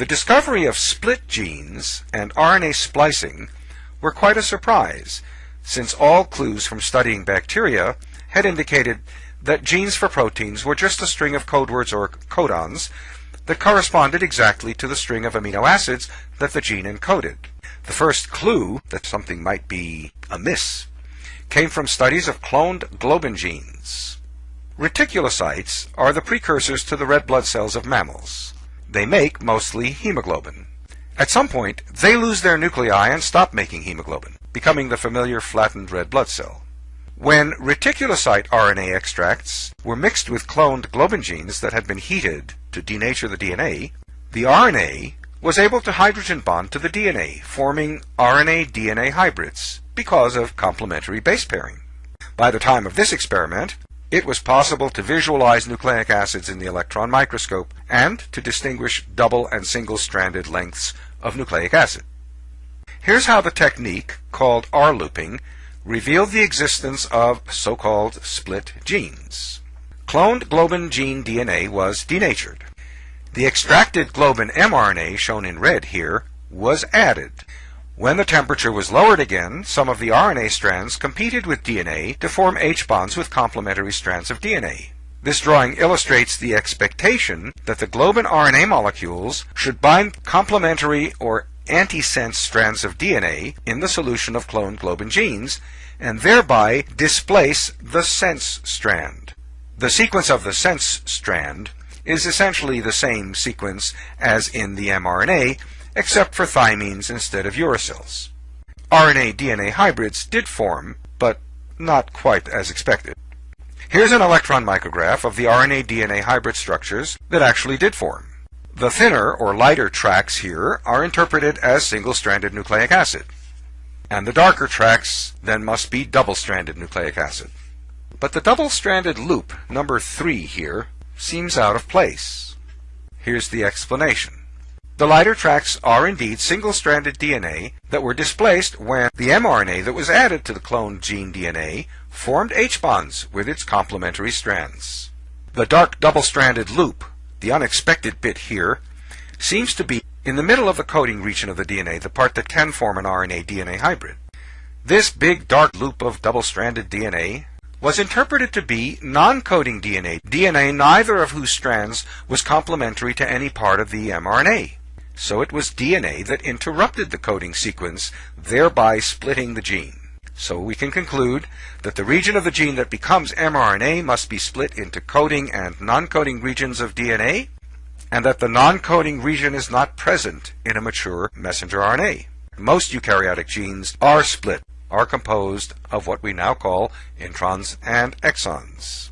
The discovery of split genes and RNA splicing were quite a surprise, since all clues from studying bacteria had indicated that genes for proteins were just a string of code words or codons that corresponded exactly to the string of amino acids that the gene encoded. The first clue that something might be amiss came from studies of cloned globin genes. Reticulocytes are the precursors to the red blood cells of mammals. They make mostly hemoglobin. At some point, they lose their nuclei and stop making hemoglobin, becoming the familiar flattened red blood cell. When reticulocyte RNA extracts were mixed with cloned globin genes that had been heated to denature the DNA, the RNA was able to hydrogen bond to the DNA, forming RNA-DNA hybrids because of complementary base pairing. By the time of this experiment, it was possible to visualize nucleic acids in the electron microscope and to distinguish double and single-stranded lengths of nucleic acid. Here's how the technique, called R-looping, revealed the existence of so-called split genes. Cloned globin gene DNA was denatured. The extracted globin mRNA, shown in red here, was added. When the temperature was lowered again, some of the RNA strands competed with DNA to form H-bonds with complementary strands of DNA. This drawing illustrates the expectation that the globin RNA molecules should bind complementary or antisense strands of DNA in the solution of cloned globin genes and thereby displace the sense strand. The sequence of the sense strand is essentially the same sequence as in the mRNA, except for thymines instead of uracils. RNA-DNA hybrids did form, but not quite as expected. Here's an electron micrograph of the RNA-DNA hybrid structures that actually did form. The thinner or lighter tracks here are interpreted as single-stranded nucleic acid, and the darker tracks then must be double-stranded nucleic acid. But the double-stranded loop, number 3 here, seems out of place. Here's the explanation. The lighter tracks are indeed single-stranded DNA that were displaced when the mRNA that was added to the cloned gene DNA formed H-bonds with its complementary strands. The dark double-stranded loop, the unexpected bit here, seems to be in the middle of the coding region of the DNA, the part that can form an RNA-DNA hybrid. This big dark loop of double-stranded DNA was interpreted to be non-coding DNA, DNA neither of whose strands was complementary to any part of the mRNA. So it was DNA that interrupted the coding sequence, thereby splitting the gene. So we can conclude that the region of the gene that becomes mRNA must be split into coding and non-coding regions of DNA, and that the non-coding region is not present in a mature messenger RNA. Most eukaryotic genes are split, are composed of what we now call introns and exons.